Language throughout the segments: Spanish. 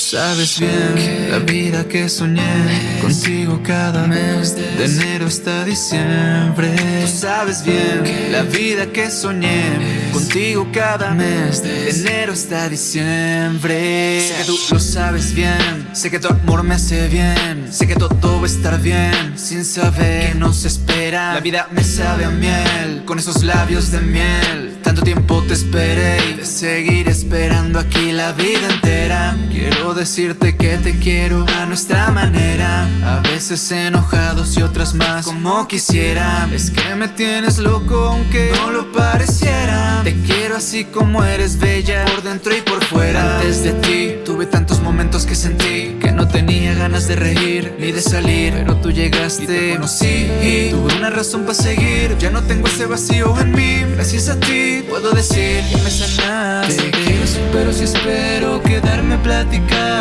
sabes bien la vida que soñé contigo cada mes de enero hasta diciembre. Tú sabes bien la vida que soñé contigo cada mes de enero hasta diciembre. Sé que tú lo sabes bien, sé que tu amor me hace bien, sé que todo va a estar bien sin saber que nos espera. La vida me sabe a miel con esos labios de miel. Tanto tiempo te esperé y de seguir esperando aquí la vida entera. Decirte que te quiero a nuestra manera. A veces enojados y otras más como quisiera. Es que me tienes loco aunque no lo pareciera. Te quiero así como eres bella por dentro y por fuera. Antes de ti tuve tantos momentos que sentí que no tenía ganas de reír ni de salir, pero tú llegaste y te conocí. Y tuve una razón para seguir. Ya no tengo ese vacío en mí. Gracias a ti puedo decir que me sanaste. Te quiero, pero si espero quedarme a platicar.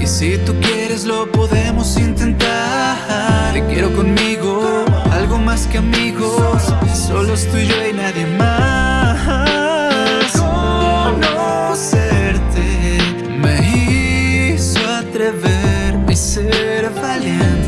Y si tú quieres, lo podemos intentar. Te quiero conmigo, algo más que amigos. Solo estoy yo y nadie más. Conocerte me hizo atreverme y ser valiente.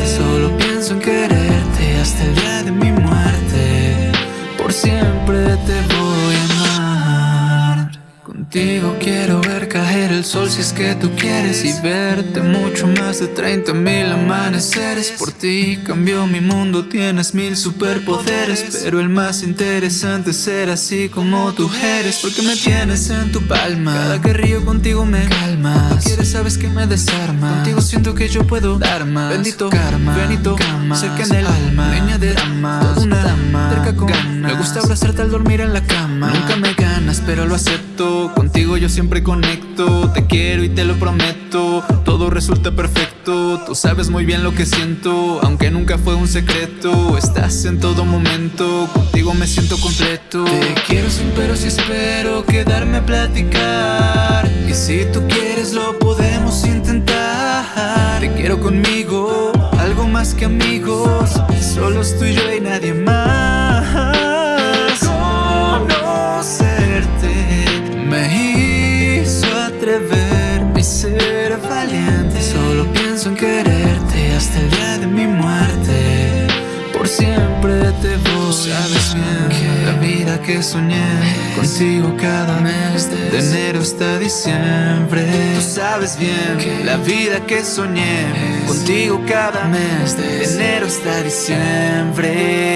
Contigo quiero ver caer el sol si es que tú quieres y verte mucho más de 30 mil amaneceres. Por ti cambió mi mundo, tienes mil superpoderes, pero el más interesante es ser así como tú eres, porque me tienes en tu palma. Cada que río contigo me calmas. Quieres sabes que me desarma. Contigo siento que yo puedo dar más. Bendito karma, Benito cama, cerca en el alma, leña de drama, una dama, cerca con ganas. Me gusta abrazarte al dormir en la cama. Nunca me pero lo acepto. Contigo yo siempre conecto. Te quiero y te lo prometo. Todo resulta perfecto. Tú sabes muy bien lo que siento, aunque nunca fue un secreto. Estás en todo momento. Contigo me siento completo. Te quiero sin pero si espero quedarme a platicar. Y si tú quieres lo podemos intentar. Te quiero conmigo, algo más que amigos. Solo estoy yo y nadie más. Me hizo atreverme y ser valiente. Solo pienso en quererte hasta el día de mi muerte. Por siempre te voy. Sabes bien la vida que soñé contigo cada mes de enero hasta diciembre. Tú sabes bien la vida que soñé contigo cada mes de enero hasta diciembre.